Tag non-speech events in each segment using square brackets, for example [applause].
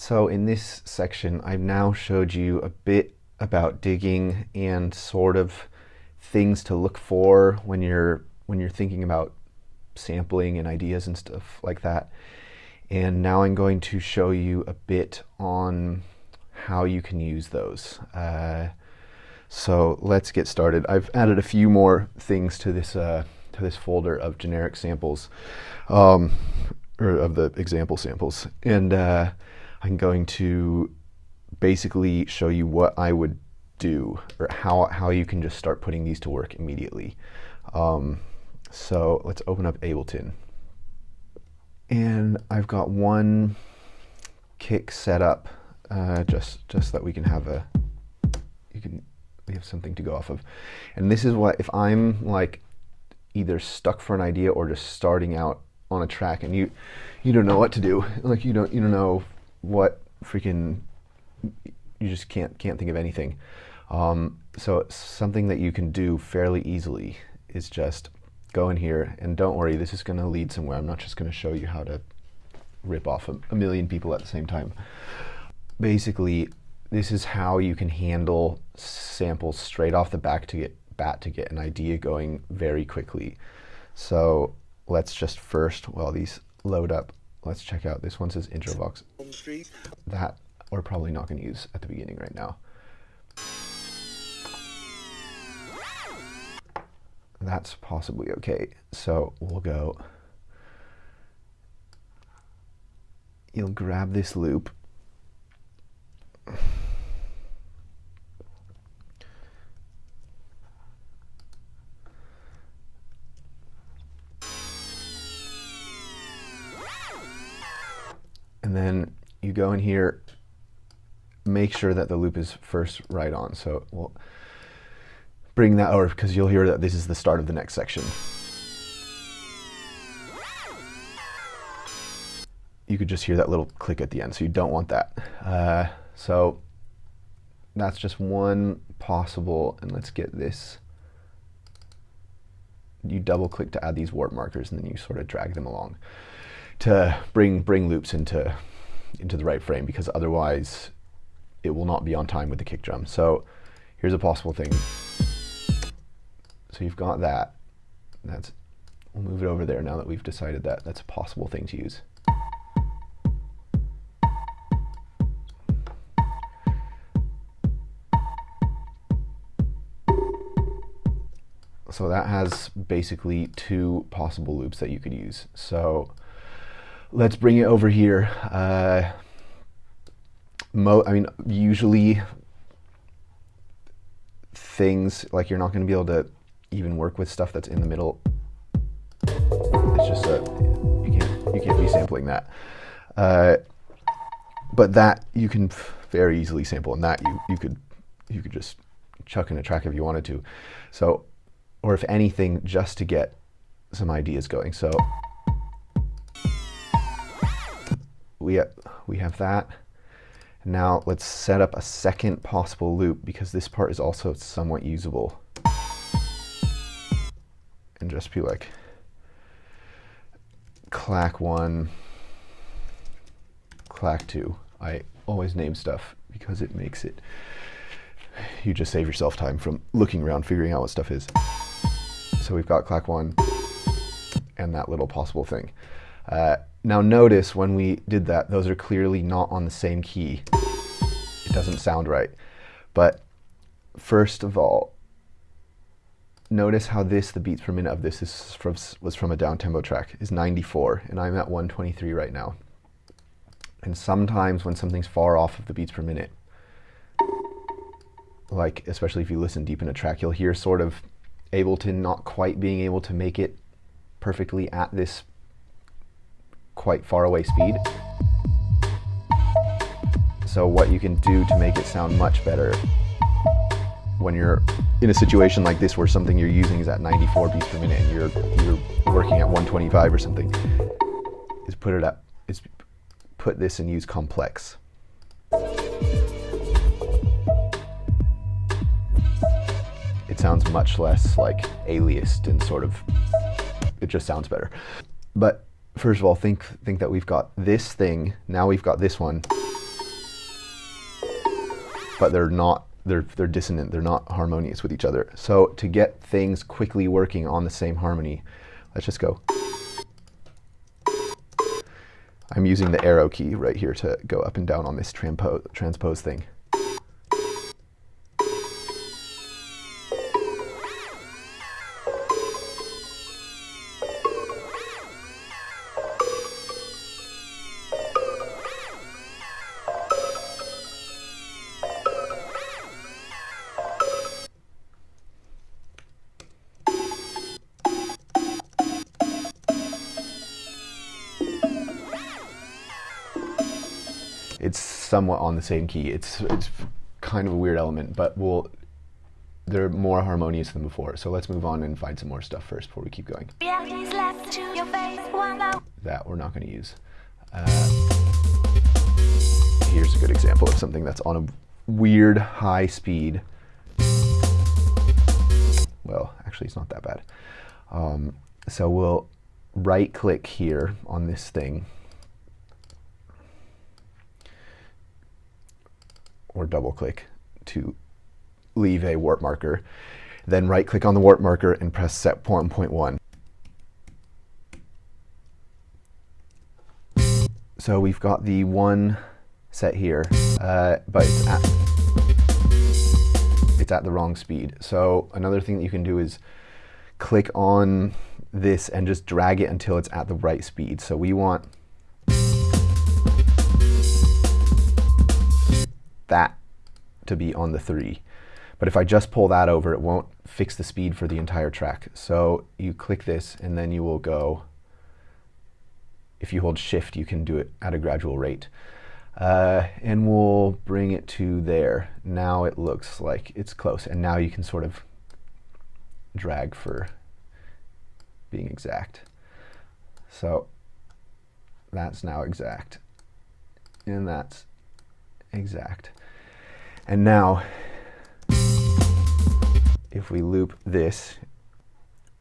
So in this section, I've now showed you a bit about digging and sort of things to look for when you're when you're thinking about sampling and ideas and stuff like that. And now I'm going to show you a bit on how you can use those. Uh, so let's get started. I've added a few more things to this uh, to this folder of generic samples, um, or of the example samples, and uh, I'm going to basically show you what I would do or how how you can just start putting these to work immediately. Um, so let's open up Ableton, and I've got one kick set up uh, just just that we can have a you can we have something to go off of. And this is what, if I'm like either stuck for an idea or just starting out on a track and you, you don't know what to do, [laughs] like you don't, you don't know what freaking, you just can't, can't think of anything. Um, so something that you can do fairly easily is just go in here and don't worry, this is going to lead somewhere. I'm not just going to show you how to rip off a, a million people at the same time. Basically, this is how you can handle samples straight off the back to get bat to get an idea going very quickly. So let's just first, while these load up, let's check out. This one says intro box. That we're probably not going to use at the beginning right now. That's possibly okay. So we'll go. You'll grab this loop and then you go in here, make sure that the loop is first right on. So we'll bring that over because you'll hear that this is the start of the next section. You could just hear that little click at the end, so you don't want that. Uh, so that's just one possible, and let's get this. You double click to add these warp markers and then you sort of drag them along to bring bring loops into into the right frame because otherwise it will not be on time with the kick drum. So here's a possible thing. So you've got that. That's we'll move it over there now that we've decided that that's a possible thing to use. So that has basically two possible loops that you could use. So let's bring it over here. Uh, mo I mean, usually things like you're not going to be able to even work with stuff that's in the middle. It's just a you can't you can't be sampling that. Uh, but that you can very easily sample, and that you you could you could just chuck in a track if you wanted to. So, or if anything, just to get some ideas going. So we have, we have that. Now let's set up a second possible loop because this part is also somewhat usable. And just be like, clack one, clack two. I always name stuff because it makes it, you just save yourself time from looking around, figuring out what stuff is. So we've got clack one and that little possible thing. Uh, now notice when we did that, those are clearly not on the same key. It doesn't sound right. But first of all, notice how this, the beats per minute of this is from, was from a down tempo track, is 94, and I'm at 123 right now. And sometimes when something's far off of the beats per minute, like especially if you listen deep in a track, you'll hear sort of Ableton not quite being able to make it perfectly at this quite far away speed. So what you can do to make it sound much better when you're in a situation like this where something you're using is at 94 beats per minute and you're you're working at 125 or something is put it up is put this and use complex. It sounds much less like aliased and sort of it just sounds better. But first of all, think, think that we've got this thing, now we've got this one, but they're not, they're, they're dissonant, they're not harmonious with each other. So to get things quickly working on the same harmony, let's just go. I'm using the arrow key right here to go up and down on this transpose, transpose thing. Somewhat on the same key. It's it's kind of a weird element, but we'll they're more harmonious than before. So let's move on and find some more stuff first before we keep going. That we're not going to use. Uh, here's a good example of something that's on a weird high speed. Well, actually, it's not that bad. Um, so we'll right click here on this thing or double click to leave a warp marker. Then right click on the warp marker and press set 1.1. So we've got the one set here, uh, but it's at, it's at the wrong speed. So another thing that you can do is click on this and just drag it until it's at the right speed. So we want that to be on the three. But if I just pull that over, it won't fix the speed for the entire track. So you click this and then you will go, if you hold shift, you can do it at a gradual rate. Uh, and we'll bring it to there. Now it looks like it's close. And now you can sort of drag for being exact. So that's now exact. And that's exact. And now, if we loop this,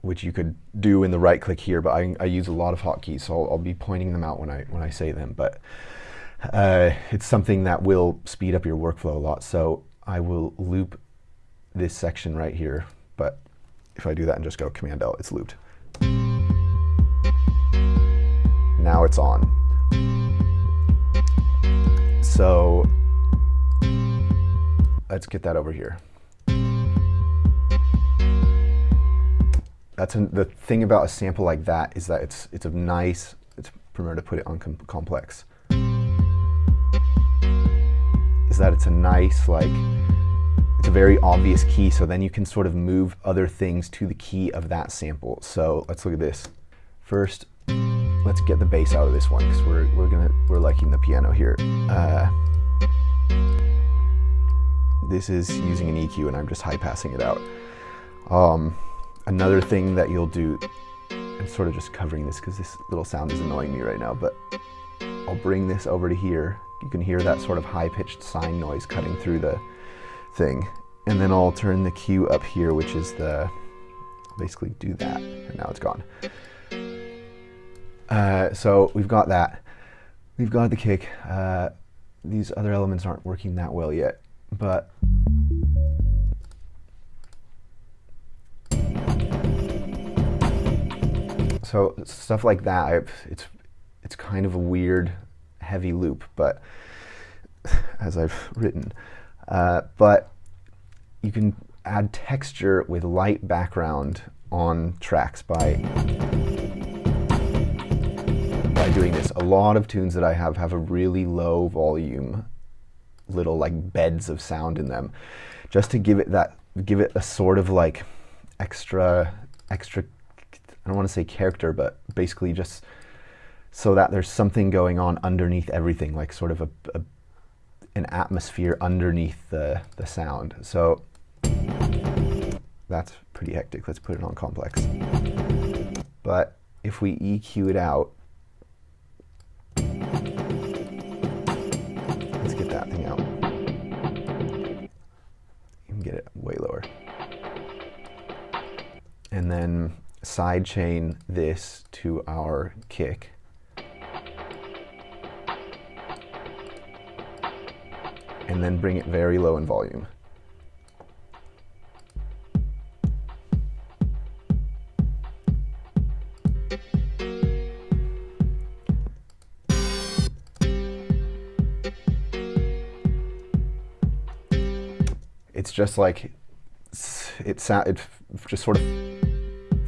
which you could do in the right click here, but I, I use a lot of hotkeys, so I'll, I'll, be pointing them out when I, when I say them. But uh, it's something that will speed up your workflow a lot. So I will loop this section right here, but if I do that and just go Command L, it's looped. Now it's on. So let's get that over here. That's an, the thing about a sample like that is that it's it's a nice. It's premier to put it on com complex. Is that it's a nice like it's a very obvious key. So then you can sort of move other things to the key of that sample. So let's look at this. First, let's get the bass out of this one because we're we're gonna we're liking the piano here. Uh, this is using an EQ and I'm just high passing it out. Um, another thing that you'll do, I'm sort of just covering this because this little sound is annoying me right now, but I'll bring this over to here. You can hear that sort of high-pitched sine noise cutting through the thing. And then I'll turn the Q up here, which is the, basically do that, and now it's gone. Uh, so we've got that. We've got the kick. Uh, these other elements aren't working that well yet but so stuff like that it's it's kind of a weird heavy loop but [laughs] as I've written uh, but you can add texture with light background on tracks by by doing this. A lot of tunes that I have have a really low volume little like beds of sound in them just to give it that give it a sort of like extra extra I don't want to say character but basically just so that there's something going on underneath everything like sort of a, a an atmosphere underneath the the sound. So that's pretty hectic. Let's put it on complex. But if we EQ it out way lower. And then sidechain this to our kick. and then bring it very low in volume. Just like it, it just sort of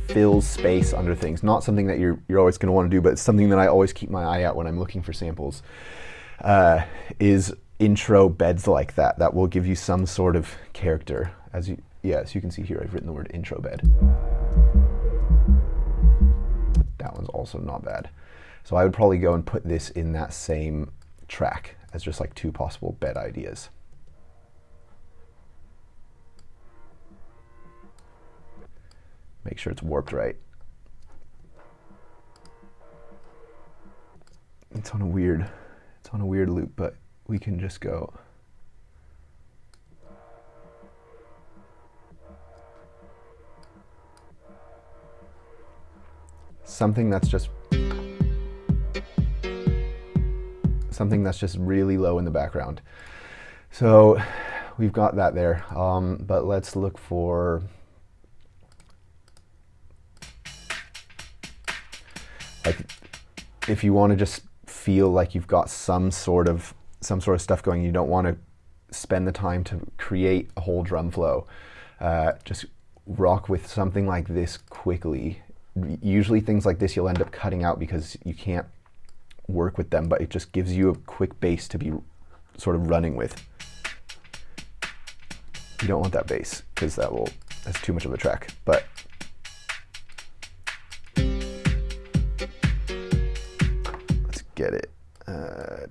fills space under things. Not something that you're, you're always going to want to do, but it's something that I always keep my eye out when I'm looking for samples. Uh, is intro beds like that. That will give you some sort of character. As you, yeah, as you can see here, I've written the word intro bed. That one's also not bad. So I would probably go and put this in that same track as just like two possible bed ideas. Make sure it's warped right. It's on a weird, it's on a weird loop, but we can just go. Something that's just something that's just really low in the background. So we've got that there, um, but let's look for like if you want to just feel like you've got some sort of some sort of stuff going, you don't want to spend the time to create a whole drum flow. Uh, just rock with something like this quickly. Usually things like this you'll end up cutting out because you can't work with them, but it just gives you a quick bass to be sort of running with. You don't want that bass because that will that's too much of a track. But it. Uh,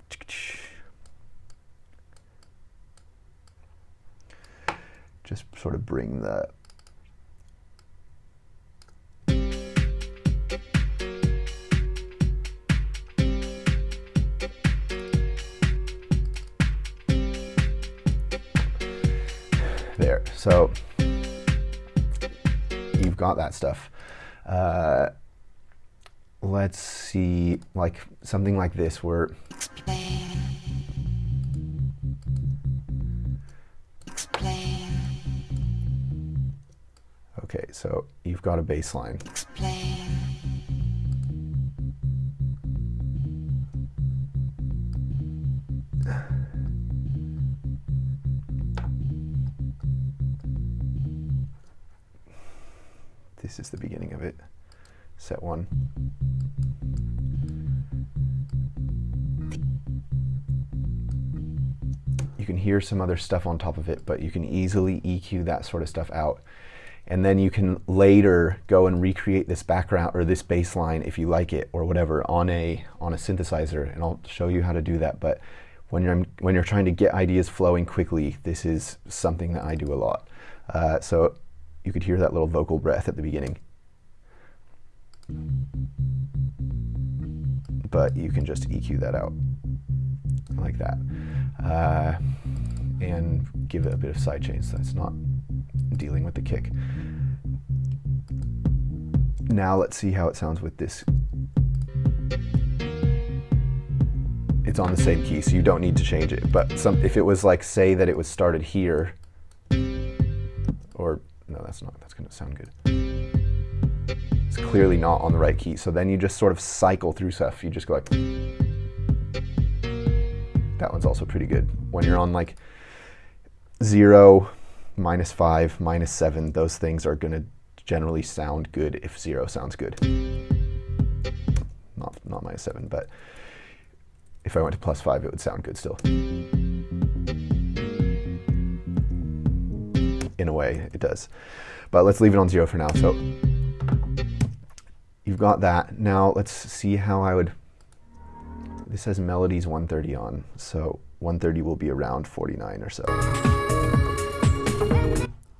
just sort of bring that there. So you've got that stuff. Uh, let's see, like something like this where Okay, so you've got a bass line. This is the beginning of it set one. You can hear some other stuff on top of it, but you can easily EQ that sort of stuff out. And then you can later go and recreate this background or this bass line if you like it or whatever on a on a synthesizer. And I'll show you how to do that. But when you're when you're trying to get ideas flowing quickly, this is something that I do a lot. Uh, so you could hear that little vocal breath at the beginning. But you can just EQ that out like that. Uh, and give it a bit of sidechain so it's not dealing with the kick. Now let's see how it sounds with this. It's on the same key, so you don't need to change it. But some, if it was like, say that it was started here, or no, that's not, that's gonna sound good clearly not on the right key. So then you just sort of cycle through stuff. You just go like, that one's also pretty good. When you're on like zero, minus five, minus seven, those things are gonna generally sound good if zero sounds good. Not, not minus seven, but if I went to plus five, it would sound good still. In a way, it does. But let's leave it on zero for now. So you've got that. Now let's see how I would, this has melodies 130 on, so 130 will be around 49 or so.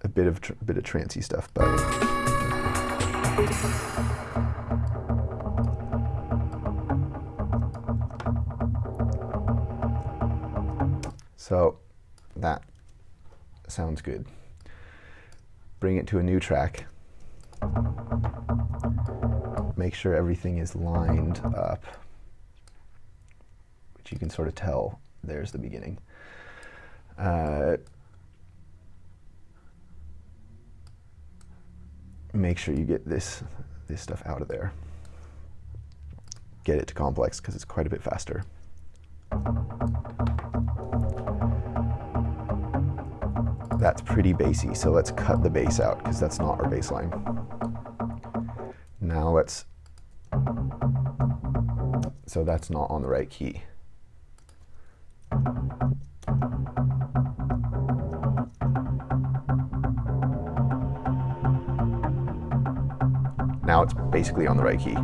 A bit of, bit of trancy stuff, but. So that sounds good. Bring it to a new track make sure everything is lined up, which you can sort of tell there's the beginning. Uh, make sure you get this this stuff out of there. Get it to complex because it's quite a bit faster. That's pretty bassy, so let's cut the bass out because that's not our bass line. Now let's, so that's not on the right key. Now it's basically on the right key.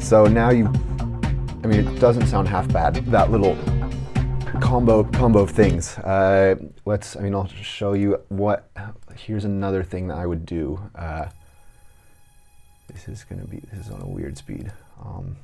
So now you, I mean, it doesn't sound half bad. That little combo combo of things. Uh, let's, I mean, I'll show you what, here's another thing that I would do. Uh, this is gonna be, this is on a weird speed. Um,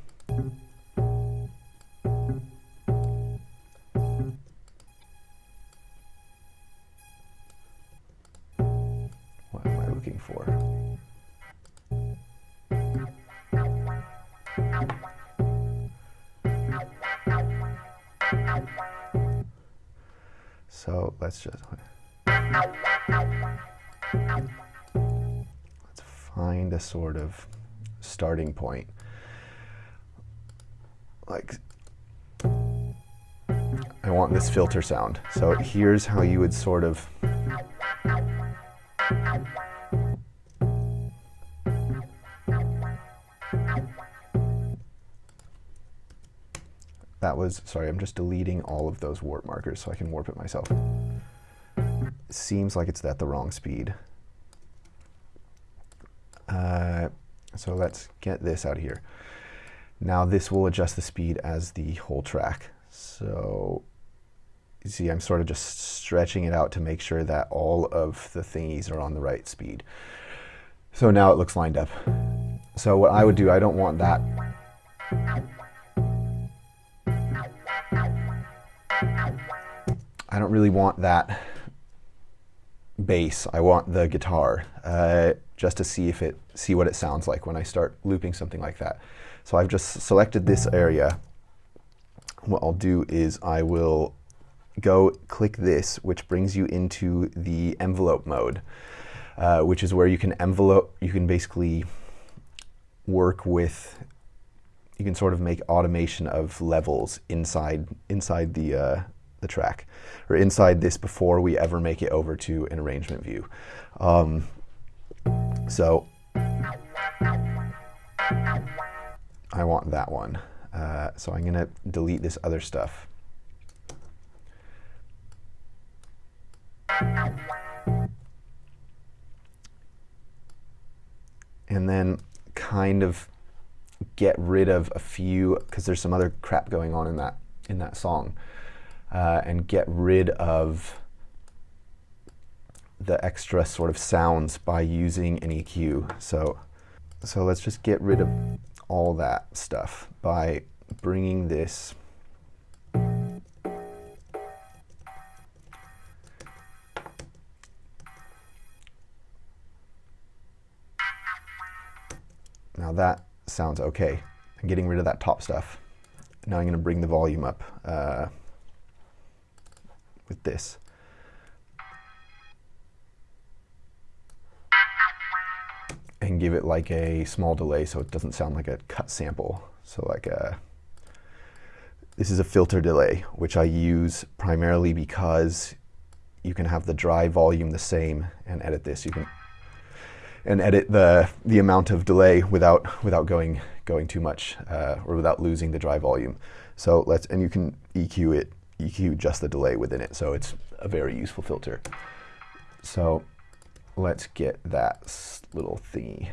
let's just let's find a sort of starting point. Like I want this filter sound. So here's how you would sort of That was, sorry, I'm just deleting all of those warp markers so I can warp it myself. Seems like it's at the wrong speed. Uh, so let's get this out of here. Now this will adjust the speed as the whole track. So you see I'm sort of just stretching it out to make sure that all of the thingies are on the right speed. So now it looks lined up. So what I would do, I don't want that I don't really want that bass. I want the guitar uh, just to see if it see what it sounds like when I start looping something like that. So I've just selected this area. What I'll do is I will go click this, which brings you into the envelope mode, uh, which is where you can envelope. You can basically work with. You can sort of make automation of levels inside inside the uh, the track or inside this before we ever make it over to an arrangement view. Um, so I want that one. Uh, so I'm going to delete this other stuff. And then kind of get rid of a few because there's some other crap going on in that in that song uh, and get rid of the extra sort of sounds by using an EQ. So, so let's just get rid of all that stuff by bringing this Now that sounds okay. I'm getting rid of that top stuff. Now I'm going to bring the volume up. Uh, with this. And give it like a small delay so it doesn't sound like a cut sample. So like a, this is a filter delay, which I use primarily because you can have the dry volume the same and edit this. You can and edit the the amount of delay without without going going too much uh, or without losing the dry volume. So let's and you can EQ it EQ just the delay within it. So it's a very useful filter. So let's get that little thingy.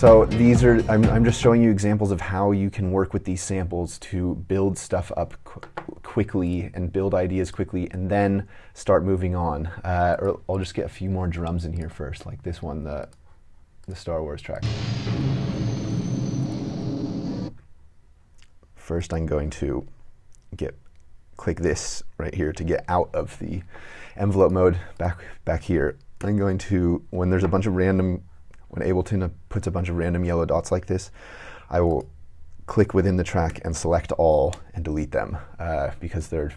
So these are, I'm, I'm, just showing you examples of how you can work with these samples to build stuff up qu quickly and build ideas quickly and then start moving on. Uh, or I'll just get a few more drums in here first, like this one, the, the Star Wars track. First, I'm going to get click this right here to get out of the envelope mode back back here. I'm going to when there's a bunch of random when Ableton puts a bunch of random yellow dots like this, I will click within the track and select all and delete them uh, because they're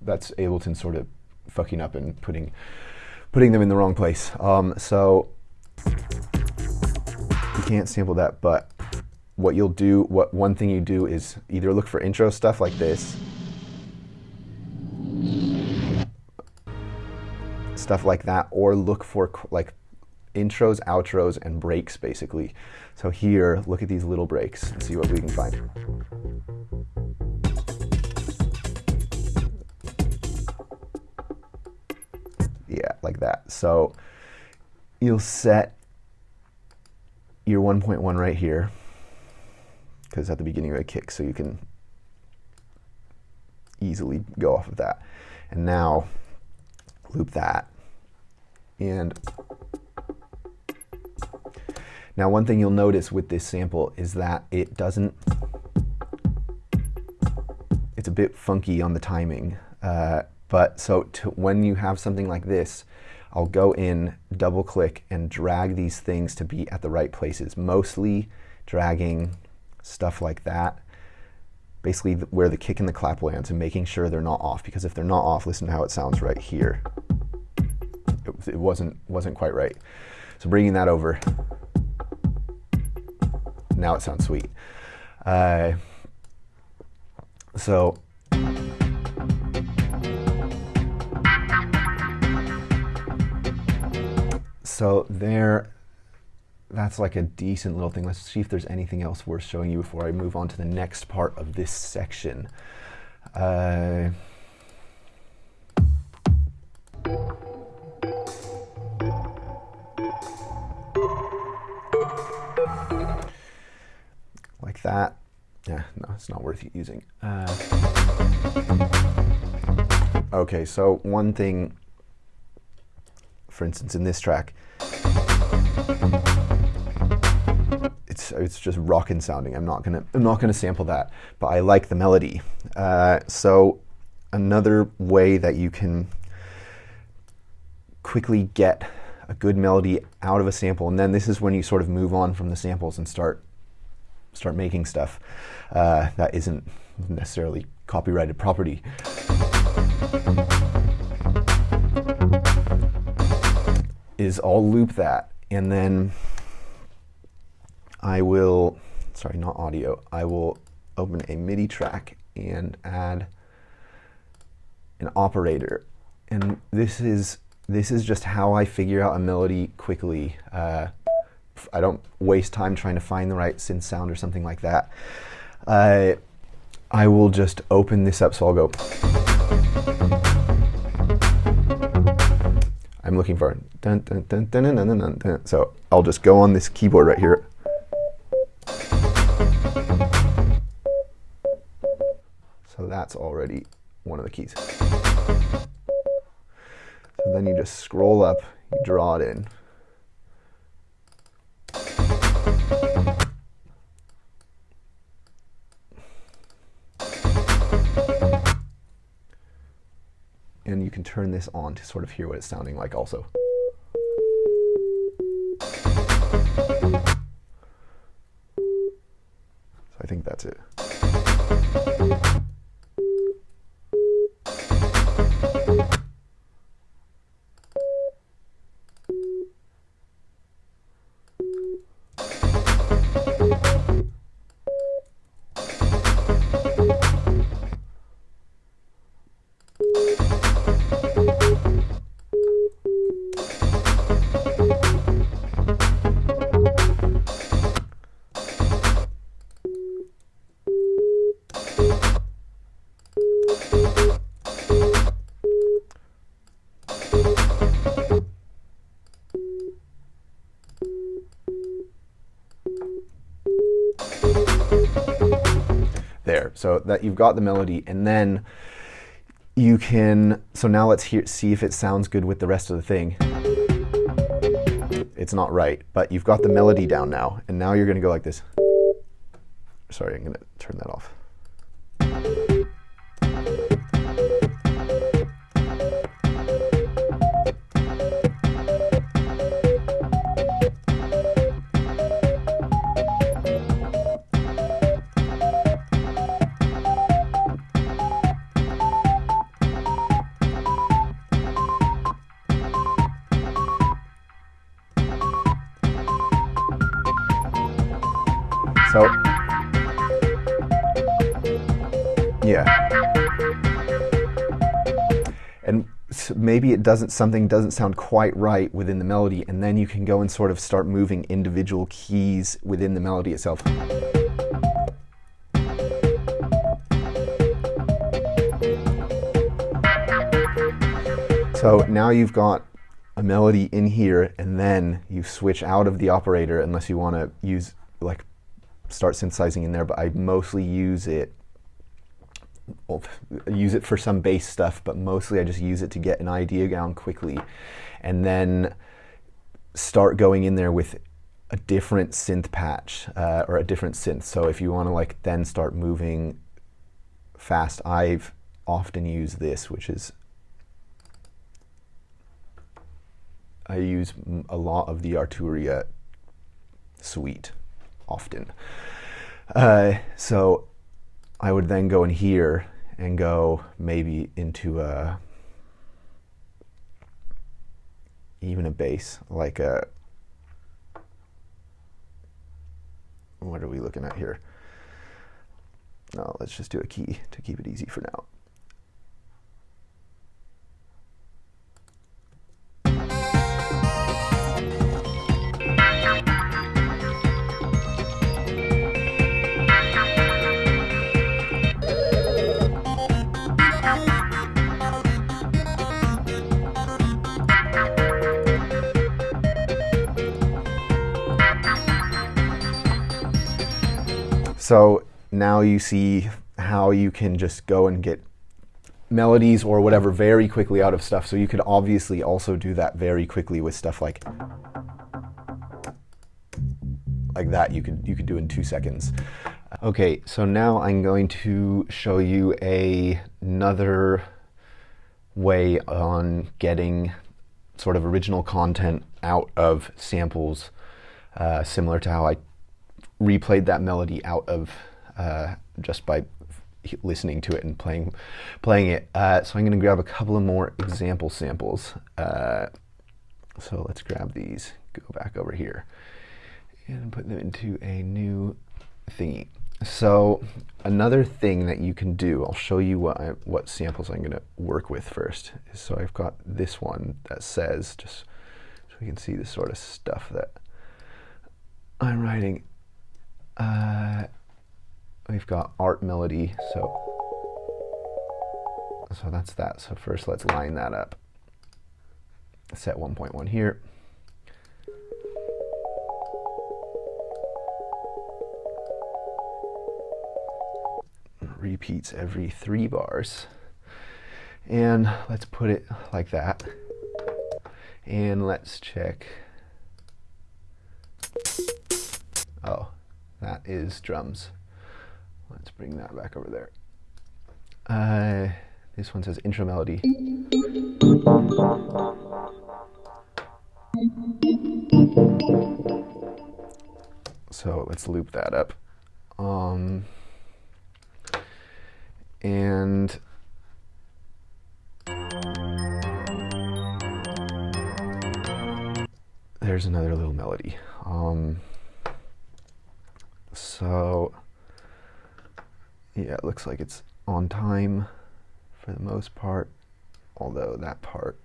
that's Ableton sort of fucking up and putting putting them in the wrong place. Um, so you can't sample that, but what you'll do, what one thing you do is either look for intro stuff like this, stuff like that, or look for like intros, outros, and breaks basically. So here, look at these little breaks and see what we can find. Yeah, like that. So you'll set your 1.1 right here because at the beginning of a kick, so you can easily go off of that. And now loop that. And now one thing you'll notice with this sample is that it doesn't, it's a bit funky on the timing. Uh, but so to, when you have something like this, I'll go in, double click, and drag these things to be at the right places. Mostly dragging stuff like that, basically where the kick and the clap lands and making sure they're not off. Because if they're not off, listen to how it sounds right here. It, it wasn't, wasn't quite right. So bringing that over, now it sounds sweet. Uh, so so there, that's like a decent little thing. Let's see if there's anything else worth showing you before I move on to the next part of this section. Uh, that. Yeah, no, it's not worth using. Uh, okay, so one thing, for instance, in this track, it's it's just rockin' sounding. I'm not gonna I'm not gonna sample that, but I like the melody. Uh, so another way that you can quickly get a good melody out of a sample, and then this is when you sort of move on from the samples and start start making stuff uh, that isn't necessarily copyrighted property. Is I'll loop that and then I will, sorry, not audio, I will open a MIDI track and add an operator. And this is, this is just how I figure out a melody quickly. Uh, I don't waste time trying to find the right synth sound or something like that. Uh, I will just open this up, so I'll go. I'm looking for dun, dun, dun, dun, dun, dun, dun, dun. So I'll just go on this keyboard right here. So that's already one of the keys. So then you just scroll up, you draw it in. Turn this on to sort of hear what it's sounding like also. So that you've got the melody and then you can, so now let's hear, see if it sounds good with the rest of the thing. it's not right, but you've got the melody down now, and now you're going to go like this. Sorry, I'm going to turn that off. Doesn't, something doesn't sound quite right within the melody, and then you can go and sort of start moving individual keys within the melody itself. So now you've got a melody in here, and then you switch out of the operator unless you want to use like start synthesizing in there, but I mostly use it use it for some bass stuff, but mostly I just use it to get an idea down quickly, and then start going in there with a different synth patch uh, or a different synth. So if you want to like then start moving fast, I've often used this, which is I use a lot of the Arturia suite often. Uh, so I would then go in here and go maybe into a even a bass like a what are we looking at here? No, let's just do a key to keep it easy for now. So now you see how you can just go and get melodies or whatever very quickly out of stuff. So you could obviously also do that very quickly with stuff like like that you could you could do in two seconds. Okay, so now I'm going to show you a, another way on getting sort of original content out of samples, uh, similar to how I replayed that melody out of uh, just by listening to it and playing playing it. Uh, so I'm going to grab a couple of more example samples. Uh, so let's grab these, go back over here, and put them into a new thingy. So another thing that you can do, I'll show you what I, what samples I'm going to work with first. So I've got this one that says, just so we can see the sort of stuff that I'm writing uh, we've got art melody, so so that's that. So first let's line that up. Set 1.1 here. Repeats every three bars. And let's put it like that. And let's check. Oh, that is drums. Let's bring that back over there. Uh, this one says intro melody. So let's loop that up. Um, and there's another little melody. Um, so yeah, it looks like it's on time for the most part, although that part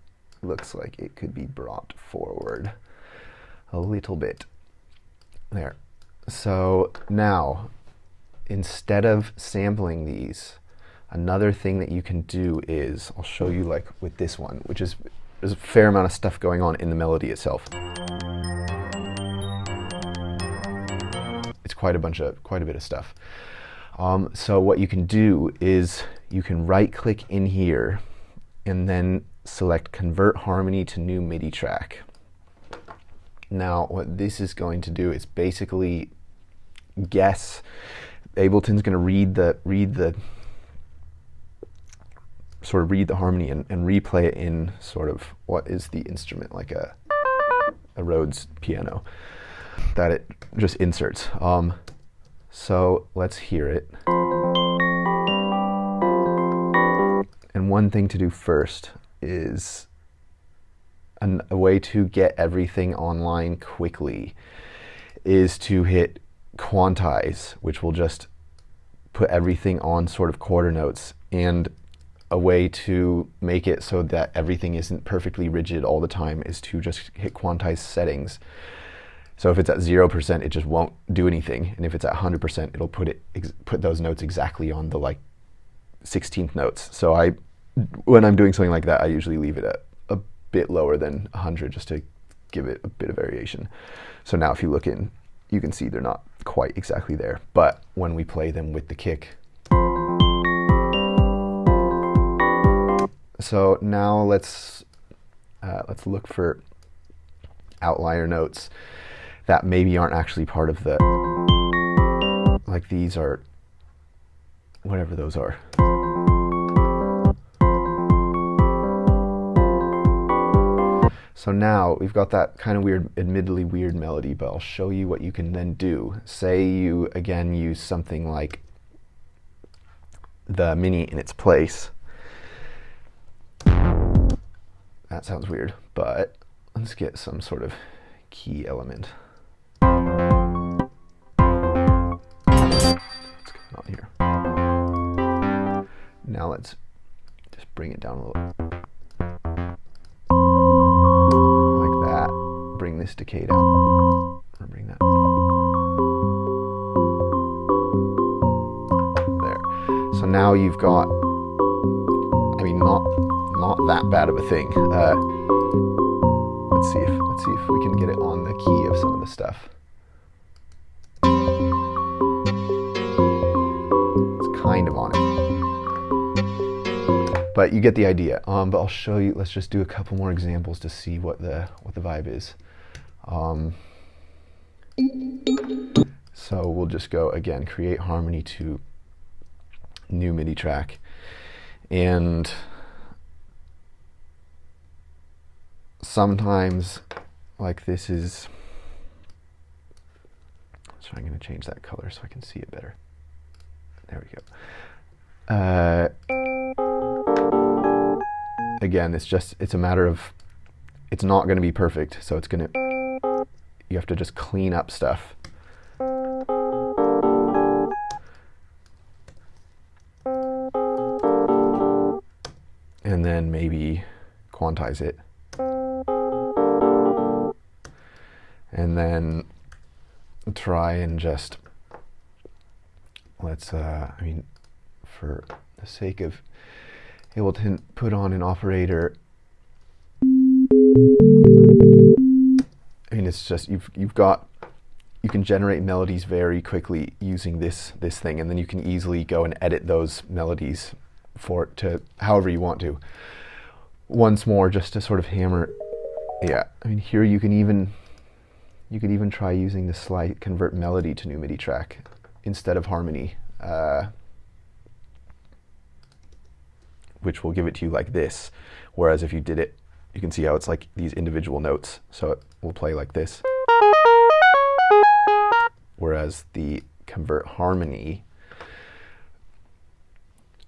looks like it could be brought forward a little bit. There. So now, instead of sampling these, another thing that you can do is, I'll show you like with this one, which is there's a fair amount of stuff going on in the melody itself. Quite a bunch of quite a bit of stuff. Um, so what you can do is you can right click in here and then select convert harmony to new MIDI track. Now, what this is going to do is basically guess. Ableton's going to read the read the sort of read the harmony and, and replay it in sort of what is the instrument like a a Rhodes piano that it just inserts. Um, so let's hear it. And one thing to do first is an, a way to get everything online quickly is to hit quantize, which will just put everything on sort of quarter notes. And a way to make it so that everything isn't perfectly rigid all the time is to just hit quantize settings. So if it's at 0%, it just won't do anything. And if it's at 100%, it'll put it put those notes exactly on the like 16th notes. So I when I'm doing something like that, I usually leave it at a bit lower than 100 just to give it a bit of variation. So now if you look in, you can see they're not quite exactly there. But when we play them with the kick, so now let's uh, let's look for outlier notes that maybe aren't actually part of the like these are whatever those are. So now we've got that kind of weird, admittedly weird melody, but I'll show you what you can then do. Say you again use something like the mini in its place. That sounds weird, but let's get some sort of key element. What's going on here? Now let's just bring it down a little. Like that. Bring this decay down. Or bring that. There. So now you've got, I mean, not not that bad of a thing. Uh, let's see if let's see if we can get it on the key of some of the stuff. It's kind of on it but you get the idea. Um, but I'll show you. Let's just do a couple more examples to see what the what the vibe is. Um, so we'll just go again, create harmony to new MIDI track. And sometimes like this is, so I'm going to change that color so I can see it better. There we go. Uh, again, it's just, it's a matter of, it's not going to be perfect. So it's going to, you have to just clean up stuff. And then maybe quantize it. And then try and just, let's, uh, I mean, for the sake of able to put on an operator I mean, it's just you've you've got you can generate melodies very quickly using this this thing, and then you can easily go and edit those melodies for to however you want to. Once more, just to sort of hammer, yeah. I mean, here you can even you could even try using the slight convert melody to new MIDI track instead of harmony, uh, which will give it to you like this. Whereas if you did it you can see how it's like these individual notes. So it will play like this. Whereas the convert harmony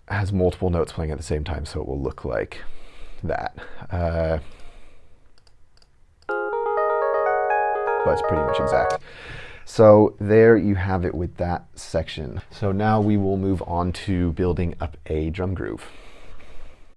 has multiple notes playing at the same time, so it will look like that. Uh, but it's pretty much exact. So there you have it with that section. So now we will move on to building up a drum groove.